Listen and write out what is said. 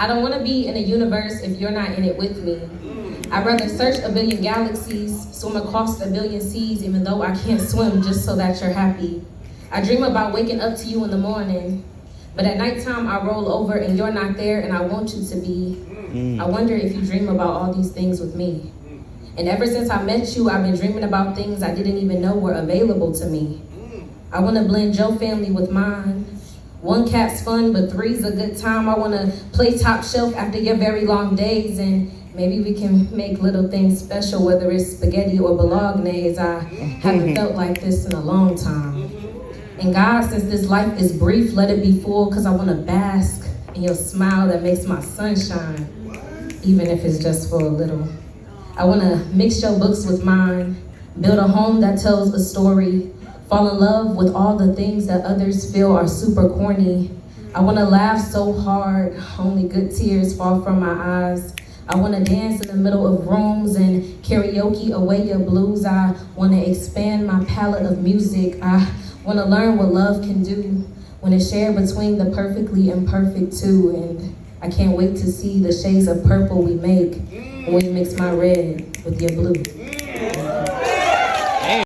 I don't want to be in a universe if you're not in it with me. Mm. I'd rather search a billion galaxies, swim across a billion seas, even though I can't swim, just so that you're happy. I dream about waking up to you in the morning, but at nighttime I roll over and you're not there and I want you to be. Mm. I wonder if you dream about all these things with me. Mm. And ever since I met you, I've been dreaming about things I didn't even know were available to me. I want to blend your family with mine. One cat's fun, but three's a good time. I want to play top shelf after your very long days, and maybe we can make little things special, whether it's spaghetti or bolognese. I haven't felt like this in a long time. And God, since this life is brief, let it be full, because I want to bask in your smile that makes my sunshine, even if it's just for a little. I want to mix your books with mine, build a home that tells a story, fall in love with all the things that others feel are super corny. I want to laugh so hard, only good tears fall from my eyes. I want to dance in the middle of rooms and karaoke away your blues. I want to expand my palette of music. I want to learn what love can do when it's shared between the perfectly imperfect two. And I can't wait to see the shades of purple we make when we mix my red with your blue.